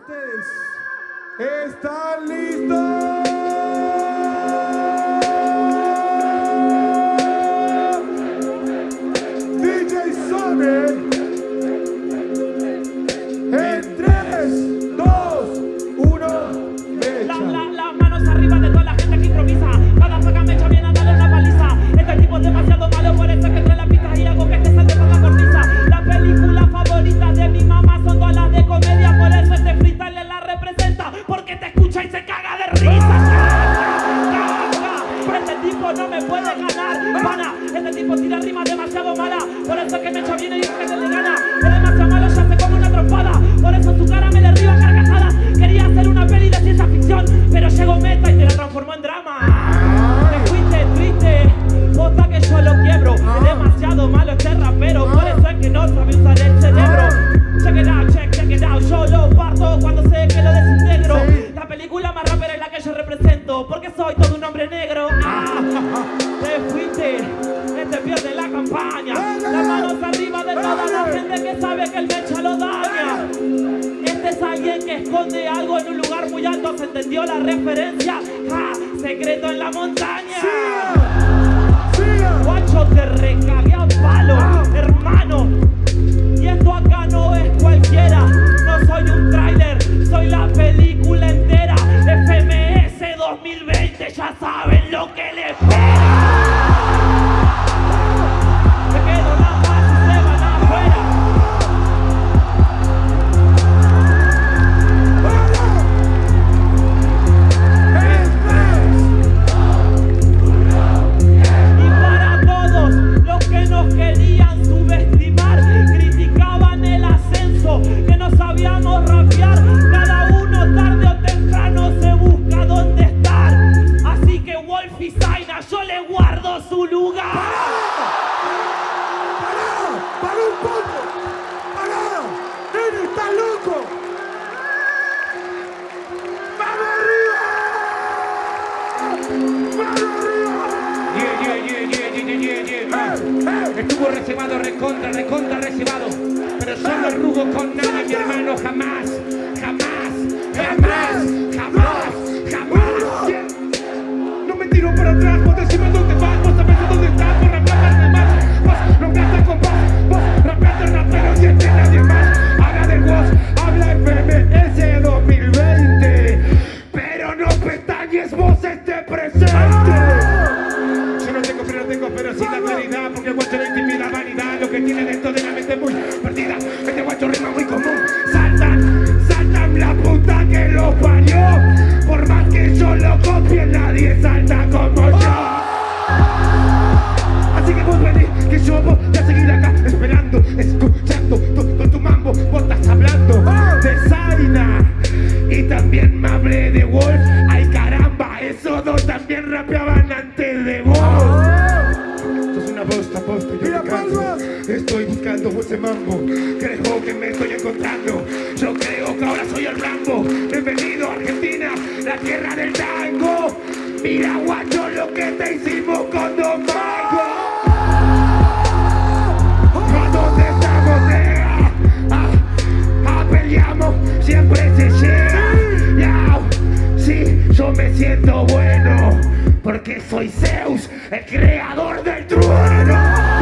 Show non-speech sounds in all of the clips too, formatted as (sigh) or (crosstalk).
ustedes. ¿Están listos? Y se caga de risa. Este tipo no me puede ganar, pana. Este tipo tira rimas demasiado mala. Por eso es que me es la que yo represento, porque soy todo un hombre negro. Ah, (laughs) te fuiste, este pierde la campaña. Las manos arriba de toda la gente que sabe que el mecha lo daña. Este es alguien que esconde algo en un lugar muy alto. ¿Se entendió la referencia? Ja, secreto en la montaña. Guacho, te recagué a palo, hermano. 2020, ya saben lo que les espera. Zaina, yo le guardo su lugar. ¡Pará! ¡Pará un poco! ¡Pará! ¡Nene, estás loco! ¡Vamos arriba! ¡Vamos arriba! Yeah, yeah, yeah, yeah, yeah, yeah, yeah, yeah. ¡Eh, eh! Estuvo reservado, recontra, recontra reservado. Pero solo rugo con nadie, mi hermano, jamás, Porque el guacho no intimida vanidad Lo que tiene dentro de la mente muy perdida Este guacho rima muy común. Saltan, saltan la puta que lo parió. Por más que yo lo copie Nadie salta como yo. Así que vos venís, que yo voy a seguir acá Esperando, escuchando todo tu mambo Vos estás hablando. De Zaina Y también me Estoy buscando ese mambo. Creo que me estoy encontrando. Yo creo que ahora soy el Rambo. Bienvenido a Argentina, la tierra del tango. Mira guacho lo que te hicimos con Don peleamos, siempre se llega Yao, Sí, yo me siento bueno Porque soy Zeus, el creador del trueno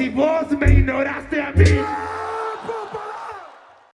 si vos